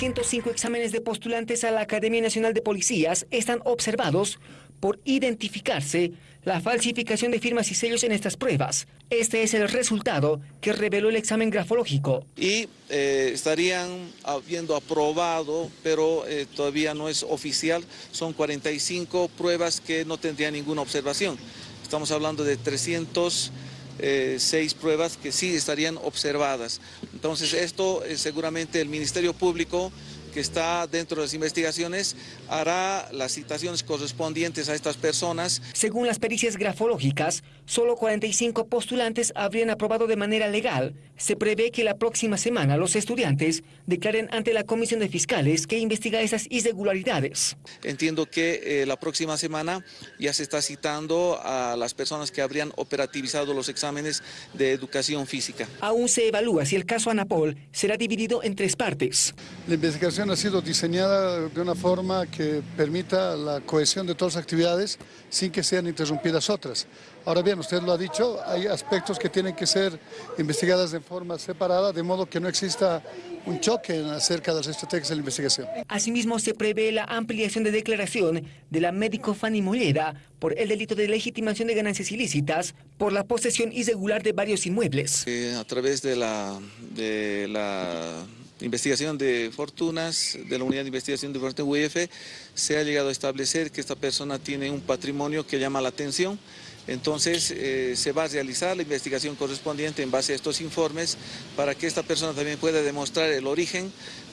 105 exámenes de postulantes a la Academia Nacional de Policías están observados por identificarse la falsificación de firmas y sellos en estas pruebas. Este es el resultado que reveló el examen grafológico. Y eh, estarían habiendo aprobado, pero eh, todavía no es oficial, son 45 pruebas que no tendrían ninguna observación. Estamos hablando de 300 eh, seis pruebas que sí estarían observadas. Entonces esto eh, seguramente el Ministerio Público que está dentro de las investigaciones hará las citaciones correspondientes a estas personas. Según las pericias grafológicas, solo 45 postulantes habrían aprobado de manera legal. Se prevé que la próxima semana los estudiantes declaren ante la Comisión de Fiscales que investiga esas irregularidades. Entiendo que eh, la próxima semana ya se está citando a las personas que habrían operativizado los exámenes de educación física. Aún se evalúa si el caso Anapol será dividido en tres partes. La investigación ha sido diseñada de una forma que permita la cohesión de todas las actividades sin que sean interrumpidas otras. Ahora bien, usted lo ha dicho, hay aspectos que tienen que ser investigadas de forma separada, de modo que no exista un choque acerca de las estrategias de la investigación. Asimismo, se prevé la ampliación de declaración de la médico Fanny Molleda por el delito de legitimación de ganancias ilícitas por la posesión irregular de varios inmuebles. Eh, a través de la, de la investigación de fortunas, de la unidad de investigación de fortunas UEF, se ha llegado a establecer que esta persona tiene un patrimonio que llama la atención, entonces eh, se va a realizar la investigación correspondiente en base a estos informes para que esta persona también pueda demostrar el origen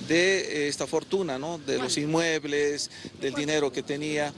de eh, esta fortuna, ¿no? de los inmuebles, del dinero que tenía.